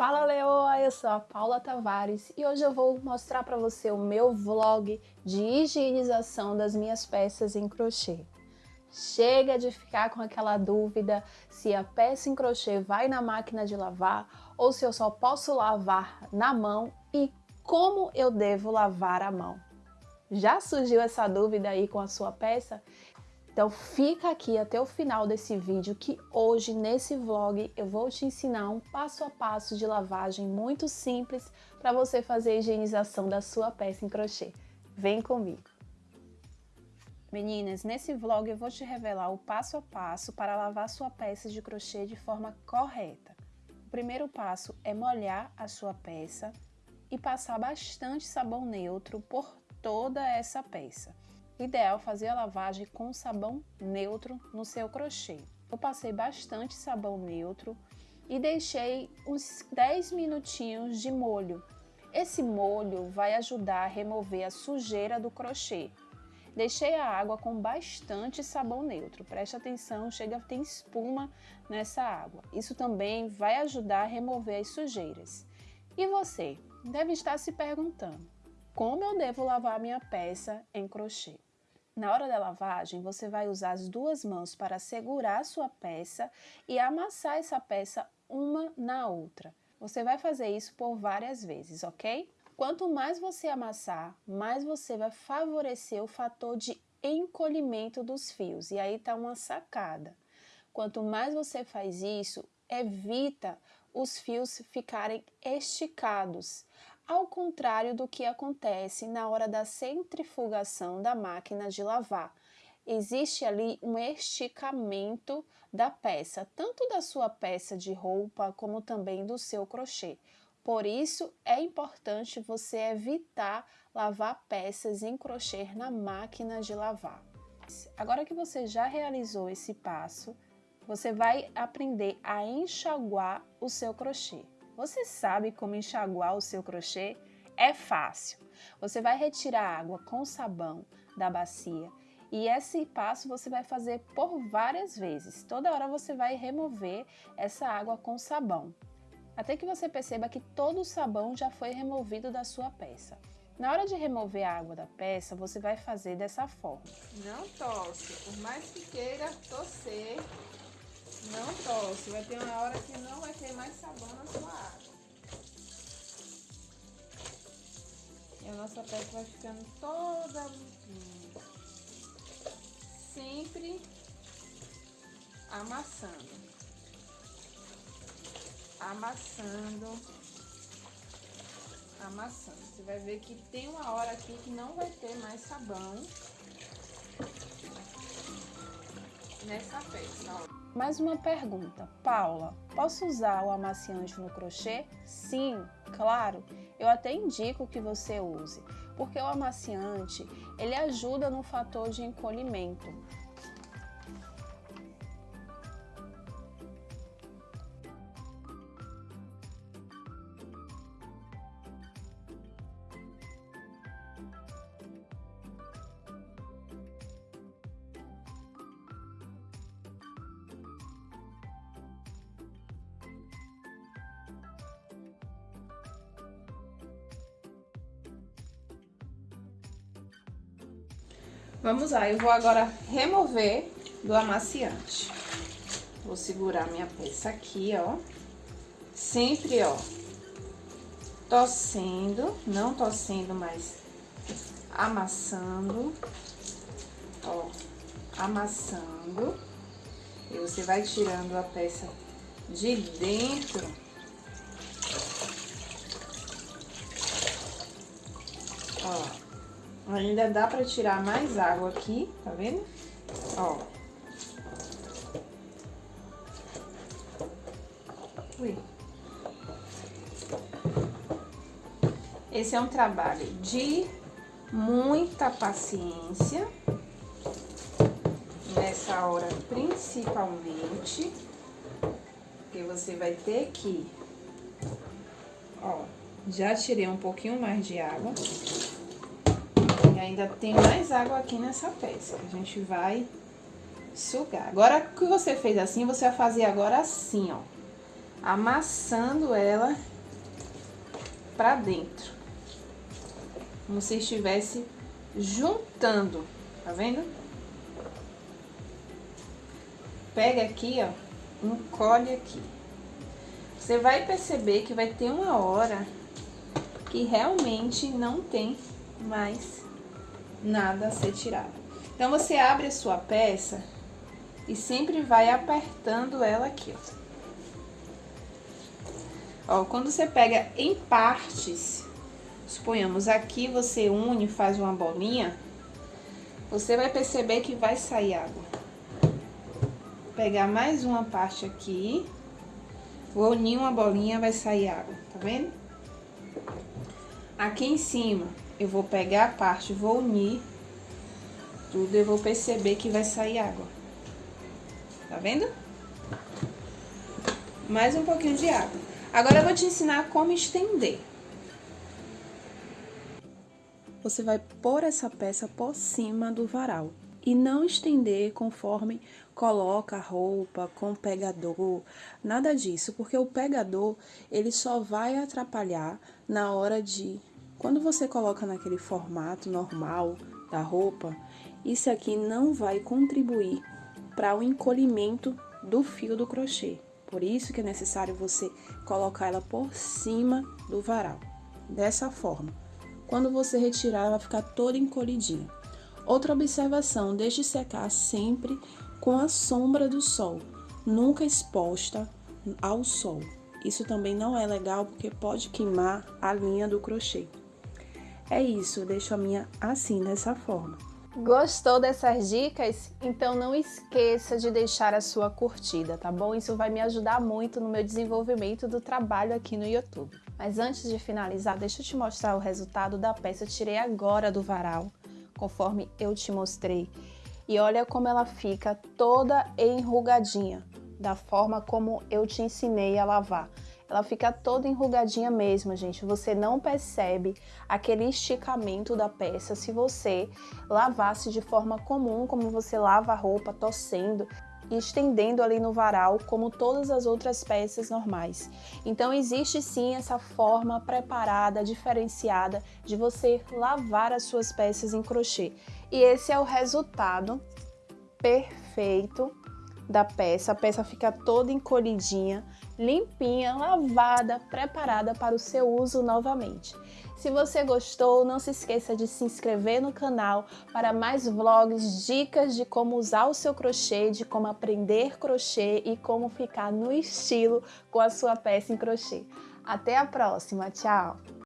Fala Leoa, eu sou a Paula Tavares e hoje eu vou mostrar para você o meu vlog de higienização das minhas peças em crochê. Chega de ficar com aquela dúvida se a peça em crochê vai na máquina de lavar ou se eu só posso lavar na mão e como eu devo lavar a mão. Já surgiu essa dúvida aí com a sua peça? Então fica aqui até o final desse vídeo que hoje nesse vlog eu vou te ensinar um passo a passo de lavagem muito simples para você fazer a higienização da sua peça em crochê. Vem comigo! Meninas, nesse vlog eu vou te revelar o passo a passo para lavar sua peça de crochê de forma correta. O primeiro passo é molhar a sua peça e passar bastante sabão neutro por toda essa peça ideal fazer a lavagem com sabão neutro no seu crochê. Eu passei bastante sabão neutro e deixei uns 10 minutinhos de molho. Esse molho vai ajudar a remover a sujeira do crochê. Deixei a água com bastante sabão neutro. Preste atenção, chega a ter espuma nessa água. Isso também vai ajudar a remover as sujeiras. E você deve estar se perguntando, como eu devo lavar minha peça em crochê? Na hora da lavagem, você vai usar as duas mãos para segurar a sua peça e amassar essa peça uma na outra. Você vai fazer isso por várias vezes, ok? Quanto mais você amassar, mais você vai favorecer o fator de encolhimento dos fios. E aí tá uma sacada. Quanto mais você faz isso, evita os fios ficarem esticados ao contrário do que acontece na hora da centrifugação da máquina de lavar. Existe ali um esticamento da peça, tanto da sua peça de roupa como também do seu crochê. Por isso, é importante você evitar lavar peças em crochê na máquina de lavar. Agora que você já realizou esse passo, você vai aprender a enxaguar o seu crochê. Você sabe como enxaguar o seu crochê? É fácil. Você vai retirar a água com sabão da bacia e esse passo você vai fazer por várias vezes. Toda hora você vai remover essa água com sabão. Até que você perceba que todo o sabão já foi removido da sua peça. Na hora de remover a água da peça, você vai fazer dessa forma. Não tosse, por mais que queira torcer, não tosse, vai ter uma hora que não vai ter mais sabão na sua água. E a nossa peça vai ficando toda limpinha. Sempre amassando. Amassando. Amassando. Você vai ver que tem uma hora aqui que não vai ter mais sabão nessa peça, ó. Mais uma pergunta, Paula, posso usar o amaciante no crochê? Sim, claro, eu até indico que você use, porque o amaciante, ele ajuda no fator de encolhimento, Vamos lá, eu vou agora remover do amaciante. Vou segurar minha peça aqui, ó. Sempre, ó, torcendo, não torcendo, mas amassando, ó, amassando. E você vai tirando a peça de dentro Ainda dá pra tirar mais água aqui, tá vendo? Ó. Ui. Esse é um trabalho de muita paciência. Nessa hora, principalmente. Porque você vai ter que... Ó, já tirei um pouquinho mais de água ainda tem mais água aqui nessa peça, a gente vai sugar. Agora que você fez assim, você vai fazer agora assim, ó. Amassando ela para dentro. Como se estivesse juntando, tá vendo? Pega aqui, ó, encolhe aqui. Você vai perceber que vai ter uma hora que realmente não tem mais nada a ser tirado. Então, você abre a sua peça e sempre vai apertando ela aqui, ó. Ó, quando você pega em partes, suponhamos aqui você une, faz uma bolinha, você vai perceber que vai sair água. Pegar mais uma parte aqui, vou unir uma bolinha, vai sair água, tá vendo? Aqui em cima, eu vou pegar a parte, vou unir tudo, eu vou perceber que vai sair água. Tá vendo? Mais um pouquinho de água. Agora eu vou te ensinar como estender. Você vai pôr essa peça por cima do varal e não estender conforme coloca a roupa com pegador, nada disso, porque o pegador ele só vai atrapalhar na hora de quando você coloca naquele formato normal da roupa, isso aqui não vai contribuir para o encolhimento do fio do crochê. Por isso que é necessário você colocar ela por cima do varal, dessa forma. Quando você retirar, ela vai ficar toda encolhidinha. Outra observação, deixe secar sempre com a sombra do sol, nunca exposta ao sol. Isso também não é legal porque pode queimar a linha do crochê. É isso, deixo a minha assim, dessa forma. Gostou dessas dicas? Então não esqueça de deixar a sua curtida, tá bom? Isso vai me ajudar muito no meu desenvolvimento do trabalho aqui no YouTube. Mas antes de finalizar, deixa eu te mostrar o resultado da peça. Eu tirei agora do varal, conforme eu te mostrei. E olha como ela fica toda enrugadinha, da forma como eu te ensinei a lavar ela fica toda enrugadinha mesmo, gente. Você não percebe aquele esticamento da peça se você lavasse de forma comum, como você lava a roupa, torcendo e estendendo ali no varal, como todas as outras peças normais. Então existe sim essa forma preparada, diferenciada de você lavar as suas peças em crochê. E esse é o resultado perfeito da peça. A peça fica toda encolhidinha, limpinha, lavada, preparada para o seu uso novamente. Se você gostou, não se esqueça de se inscrever no canal para mais vlogs, dicas de como usar o seu crochê, de como aprender crochê e como ficar no estilo com a sua peça em crochê. Até a próxima, tchau!